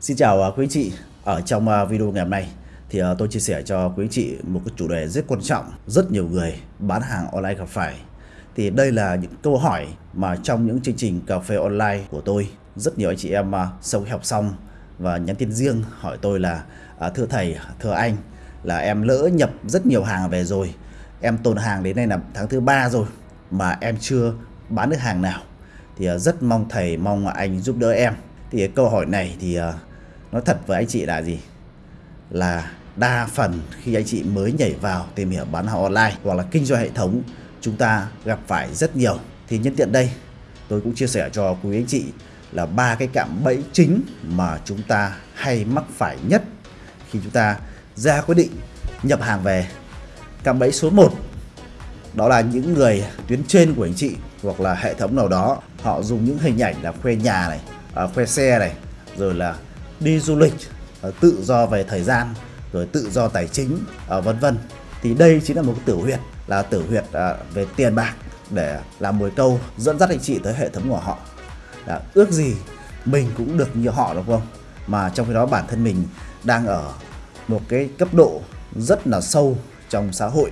Xin chào à, quý chị. Ở trong à, video ngày hôm nay thì à, tôi chia sẻ cho quý chị một cái chủ đề rất quan trọng, rất nhiều người bán hàng online gặp phải. Thì đây là những câu hỏi mà trong những chương trình cà phê online của tôi, rất nhiều anh chị em sau khi học xong và nhắn tin riêng hỏi tôi là thưa thầy, thưa anh là em lỡ nhập rất nhiều hàng về rồi. Em tồn hàng đến nay là tháng thứ ba rồi mà em chưa bán được hàng nào. Thì rất mong thầy mong anh giúp đỡ em. Thì câu hỏi này thì nói thật với anh chị là gì? Là đa phần khi anh chị mới nhảy vào tìm hiểu bán hàng online hoặc là kinh doanh hệ thống chúng ta gặp phải rất nhiều. Thì nhân tiện đây tôi cũng chia sẻ cho quý anh chị là ba cái cạm bẫy chính mà chúng ta hay mắc phải nhất khi chúng ta ra quyết định nhập hàng về. Cạm bẫy số 1 đó là những người tuyến trên của anh chị hoặc là hệ thống nào đó họ dùng những hình ảnh là khoe nhà này à, khoe xe này rồi là đi du lịch ờ, tự do về thời gian, rồi tự do tài chính ờ, vân vân. Thì đây chính là một cái tử huyệt, là tử huyệt ờ, về tiền bạc để làm mồi câu dẫn dắt anh chị tới hệ thống của họ. Là ước gì mình cũng được như họ đúng không? Mà trong khi đó bản thân mình đang ở một cái cấp độ rất là sâu trong xã hội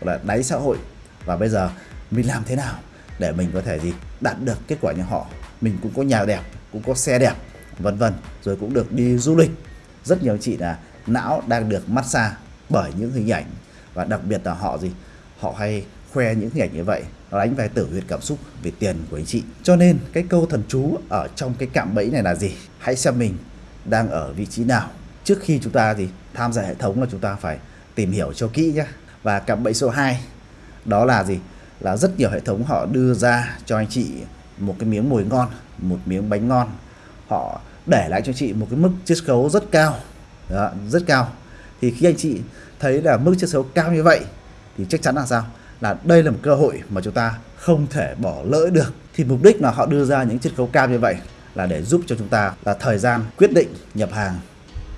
là đáy xã hội. Và bây giờ mình làm thế nào để mình có thể gì đạt được kết quả như họ? Mình cũng có nhà đẹp, cũng có xe đẹp vân vân, rồi cũng được đi du lịch. Rất nhiều chị là não đang được massage bởi những hình ảnh và đặc biệt là họ gì? Họ hay khoe những hình ảnh như vậy, nó đánh về tử huyệt cảm xúc về tiền của anh chị. Cho nên cái câu thần chú ở trong cái cạm bẫy này là gì? Hãy xem mình đang ở vị trí nào. Trước khi chúng ta gì tham gia hệ thống là chúng ta phải tìm hiểu cho kỹ nhé và cạm bẫy số 2 đó là gì? Là rất nhiều hệ thống họ đưa ra cho anh chị một cái miếng mồi ngon, một miếng bánh ngon. Họ để lại cho chị một cái mức chiết khấu rất cao. Đó, rất cao. Thì khi anh chị thấy là mức chiết khấu cao như vậy thì chắc chắn là sao? Là đây là một cơ hội mà chúng ta không thể bỏ lỡ được. Thì mục đích là họ đưa ra những chiết khấu cao như vậy là để giúp cho chúng ta là thời gian quyết định nhập hàng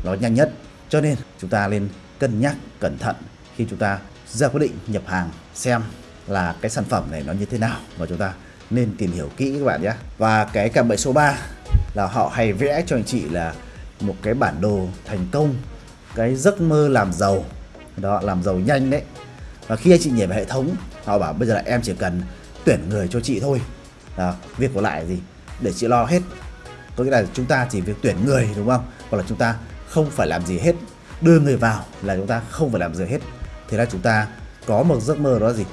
nó nhanh nhất. Cho nên chúng ta nên cân nhắc cẩn thận khi chúng ta ra quyết định nhập hàng xem là cái sản phẩm này nó như thế nào và chúng ta nên tìm hiểu kỹ các bạn nhé. Và cái cạm bẫy số 3 là họ hay vẽ cho anh chị là một cái bản đồ thành công cái giấc mơ làm giàu. Đó làm giàu nhanh đấy. Và khi anh chị nhảy vào hệ thống họ bảo bây giờ là em chỉ cần tuyển người cho chị thôi. Đó, việc của lại gì? Để chị lo hết. Có nghĩa là chúng ta chỉ việc tuyển người đúng không? Hoặc là chúng ta không phải làm gì hết. Đưa người vào là chúng ta không phải làm gì hết. Thế là chúng ta có một giấc mơ đó gì?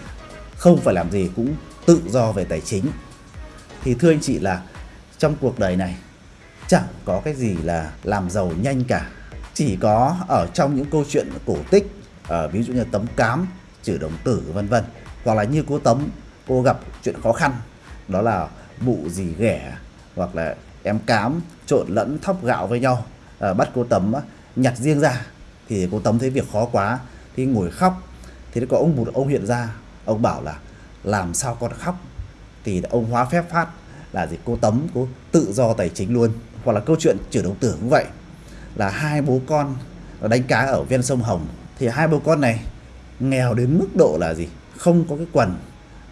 Không phải làm gì cũng tự do về tài chính. Thì thưa anh chị là trong cuộc đời này chẳng có cái gì là làm giàu nhanh cả. Chỉ có ở trong những câu chuyện cổ tích ở ví dụ như tấm cám chữ đồng tử vân vân. Hoặc là như cô tấm cô gặp chuyện khó khăn đó là bụ gì ghẻ hoặc là em cám trộn lẫn thóc gạo với nhau. À, bắt cô tấm nhặt riêng ra thì cô tấm thấy việc khó quá thì ngồi khóc. Thì có ông một ông hiện ra ông bảo là làm sao con khóc? Thì ông hóa phép phát là gì? Cô tấm cô tự do tài chính luôn. Hoặc là câu chuyện chữ đồng tử cũng vậy. Là hai bố con đánh cá ở ven sông Hồng. Thì hai bố con này nghèo đến mức độ là gì? Không có cái quần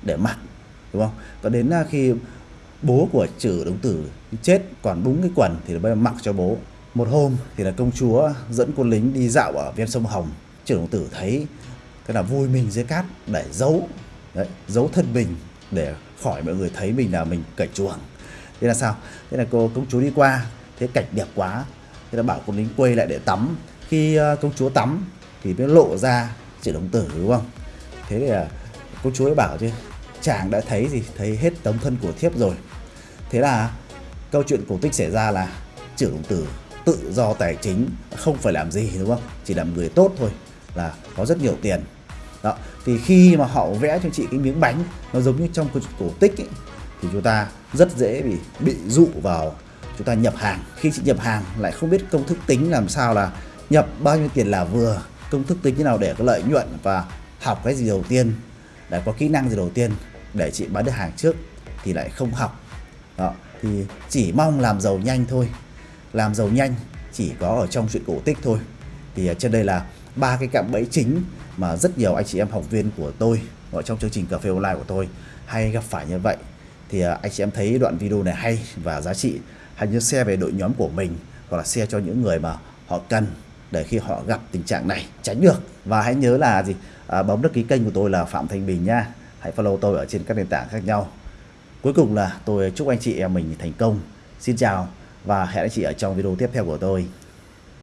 để mặc đúng không? Có đến à, khi bố của chữ đồng tử chết còn đúng cái quần thì bây giờ mặc cho bố. Một hôm thì là công chúa dẫn quân lính đi dạo ở ven sông Hồng. Chữ đồng tử thấy cái là vui mình dưới cát để giấu đấy, giấu thân mình để khỏi mọi người thấy mình là mình cởi chuồng. Thế là sao? Thế là cô công chúa đi qua, thế cảnh đẹp quá. Thế là bảo con lính quay lại để tắm. Khi ờ, công chúa tắm thì mới lộ ra chị đồng tử, đúng không? Thế thì ờ, công chúa ấy bảo chứ, chàng đã thấy gì? Thấy hết tấm thân của thiếp rồi. Thế là câu chuyện cổ tích xảy ra là chữ đồng tử tự do tài chính, không phải làm gì, đúng không? Chỉ làm người tốt thôi, là có rất nhiều tiền đó thì khi mà họ vẽ cho chị cái miếng bánh nó giống như trong câu chuyện cổ tích ấy, thì chúng ta rất dễ bị bị dụ vào chúng ta nhập hàng. Khi chị nhập hàng lại không biết công thức tính làm sao là nhập bao nhiêu tiền là vừa công thức tính như nào để có lợi nhuận và học cái gì đầu tiên để có kỹ năng gì đầu tiên để chị bán được hàng trước thì lại không học. Đó thì chỉ mong làm giàu nhanh thôi. Làm giàu nhanh chỉ có ở trong chuyện cổ tích thôi. Thì à, trên đây là ba cái cạm bẫy chính mà rất nhiều anh chị em học viên của tôi ở trong chương trình cà phê online của tôi hay gặp phải như vậy. Thì à, anh chị em thấy đoạn video này hay và giá trị hãy nhớ share về đội nhóm của mình hoặc là share cho những người mà họ cần để khi họ gặp tình trạng này tránh được. Và hãy nhớ là gì? À, bấm đăng ký kênh của tôi là Phạm Thanh Bình nha. Hãy follow tôi ở trên các nền tảng khác nhau. Cuối cùng là tôi chúc anh chị em mình thành công. Xin chào và hẹn anh chị ở trong video tiếp theo của tôi.